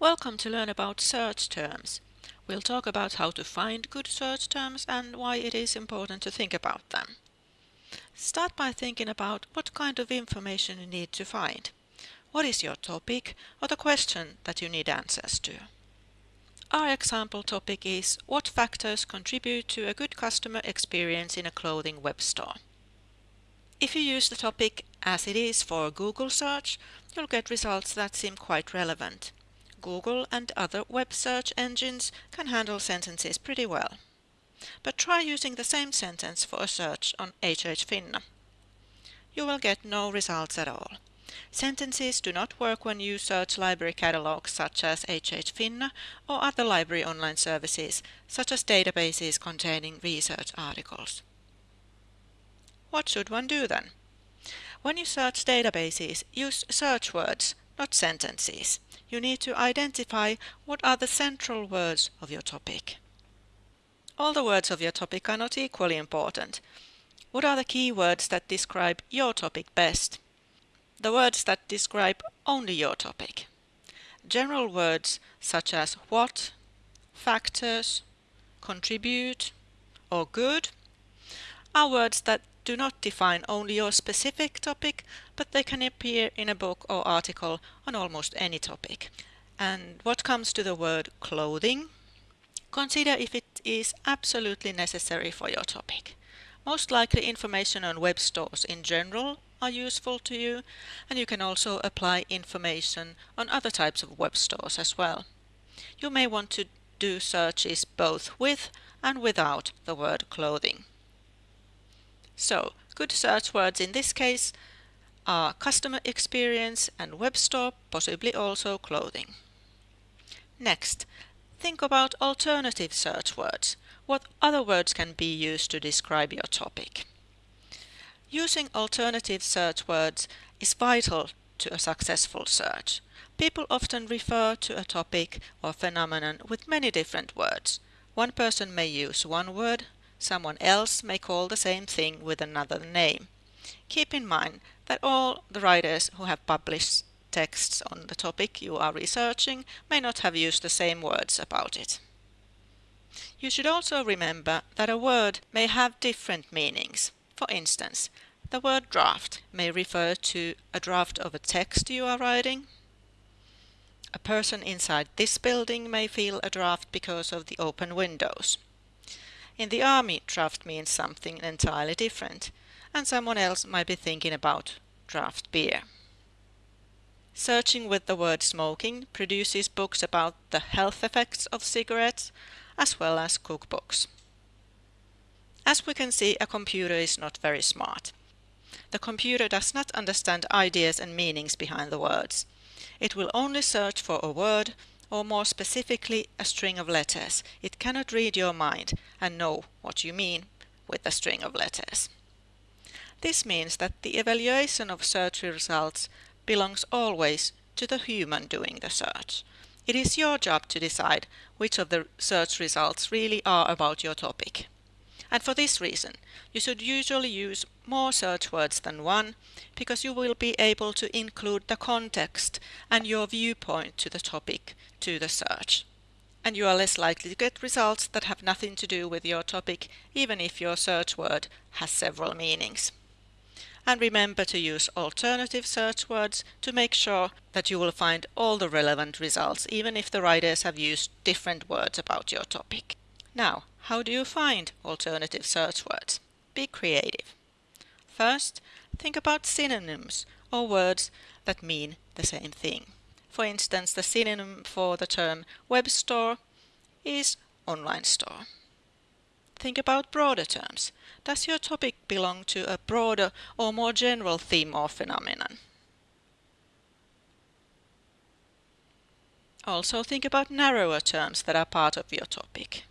Welcome to learn about search terms. We'll talk about how to find good search terms and why it is important to think about them. Start by thinking about what kind of information you need to find. What is your topic or the question that you need answers to? Our example topic is what factors contribute to a good customer experience in a clothing web store. If you use the topic as it is for a Google search, you'll get results that seem quite relevant. Google and other web search engines can handle sentences pretty well. But try using the same sentence for a search on HH Finna. You will get no results at all. Sentences do not work when you search library catalogs such as HH Finna or other library online services such as databases containing research articles. What should one do then? When you search databases, use search words, not sentences you need to identify what are the central words of your topic. All the words of your topic are not equally important. What are the key words that describe your topic best? The words that describe only your topic. General words such as what, factors, contribute, or good are words that do not define only your specific topic, but they can appear in a book or article on almost any topic. And what comes to the word clothing, consider if it is absolutely necessary for your topic. Most likely information on web stores in general are useful to you, and you can also apply information on other types of web stores as well. You may want to do searches both with and without the word clothing. So, good search words in this case are customer experience and web store, possibly also clothing. Next, think about alternative search words. What other words can be used to describe your topic? Using alternative search words is vital to a successful search. People often refer to a topic or phenomenon with many different words. One person may use one word, Someone else may call the same thing with another name. Keep in mind that all the writers who have published texts on the topic you are researching may not have used the same words about it. You should also remember that a word may have different meanings. For instance, the word draft may refer to a draft of a text you are writing. A person inside this building may feel a draft because of the open windows. In the army, draft means something entirely different, and someone else might be thinking about draft beer. Searching with the word smoking produces books about the health effects of cigarettes, as well as cookbooks. As we can see, a computer is not very smart. The computer does not understand ideas and meanings behind the words. It will only search for a word or more specifically a string of letters. It cannot read your mind and know what you mean with a string of letters. This means that the evaluation of search results belongs always to the human doing the search. It is your job to decide which of the search results really are about your topic. And for this reason, you should usually use more search words than one, because you will be able to include the context and your viewpoint to the topic to the search. And you are less likely to get results that have nothing to do with your topic, even if your search word has several meanings. And remember to use alternative search words to make sure that you will find all the relevant results, even if the writers have used different words about your topic. Now, how do you find alternative search words? Be creative. First, think about synonyms or words that mean the same thing. For instance, the synonym for the term web store is online store. Think about broader terms. Does your topic belong to a broader or more general theme or phenomenon? Also think about narrower terms that are part of your topic.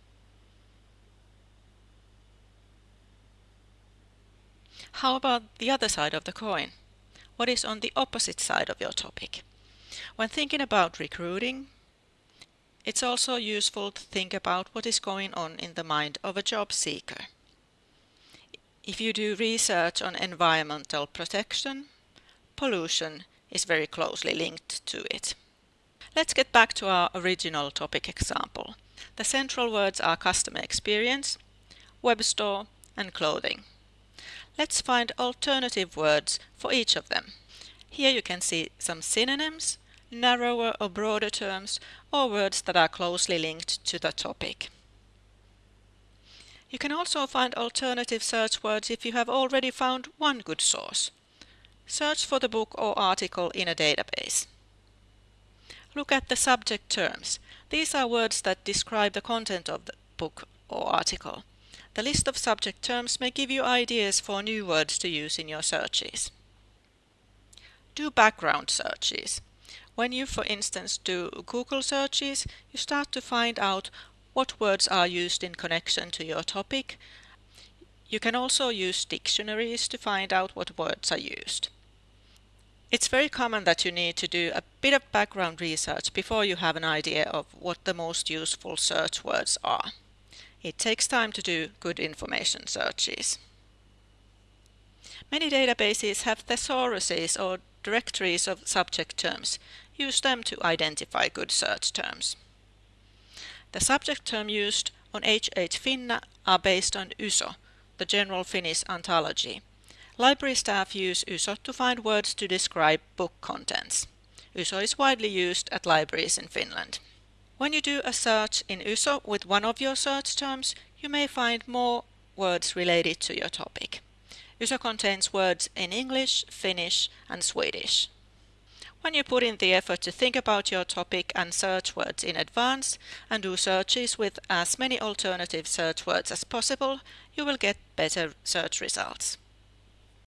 How about the other side of the coin? What is on the opposite side of your topic? When thinking about recruiting, it's also useful to think about what is going on in the mind of a job seeker. If you do research on environmental protection, pollution is very closely linked to it. Let's get back to our original topic example. The central words are customer experience, web store and clothing. Let's find alternative words for each of them. Here you can see some synonyms, narrower or broader terms, or words that are closely linked to the topic. You can also find alternative search words if you have already found one good source. Search for the book or article in a database. Look at the subject terms. These are words that describe the content of the book or article. The list of subject terms may give you ideas for new words to use in your searches. Do background searches. When you, for instance, do Google searches, you start to find out what words are used in connection to your topic. You can also use dictionaries to find out what words are used. It's very common that you need to do a bit of background research before you have an idea of what the most useful search words are. It takes time to do good information searches. Many databases have thesauruses or directories of subject terms. Use them to identify good search terms. The subject term used on HH Finna are based on YSO, the General Finnish Ontology. Library staff use YSO to find words to describe book contents. YSO is widely used at libraries in Finland. When you do a search in YSO with one of your search terms, you may find more words related to your topic. YSO contains words in English, Finnish and Swedish. When you put in the effort to think about your topic and search words in advance and do searches with as many alternative search words as possible, you will get better search results.